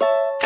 you